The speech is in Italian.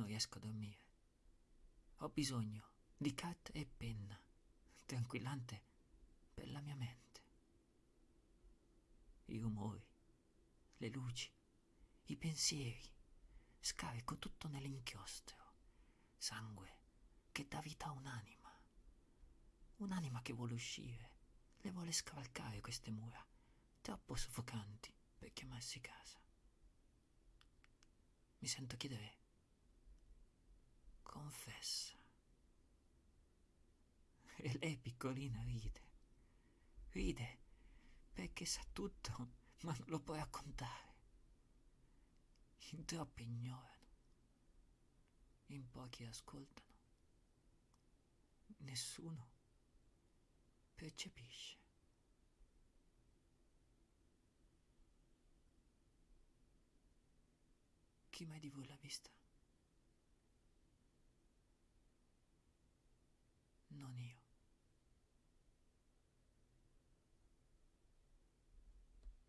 Non riesco a dormire. Ho bisogno di carta e penna, tranquillante per la mia mente. I rumori, le luci, i pensieri, scarico tutto nell'inchiostro, sangue che dà vita a un'anima, un'anima che vuole uscire, le vuole scavalcare queste mura, troppo soffocanti per chiamarsi casa. Mi sento chiedere, confessa. E lei piccolina ride, ride perché sa tutto, ma non lo può raccontare. In troppi ignorano, in pochi ascoltano, nessuno percepisce. Chi mai di voi l'ha vista?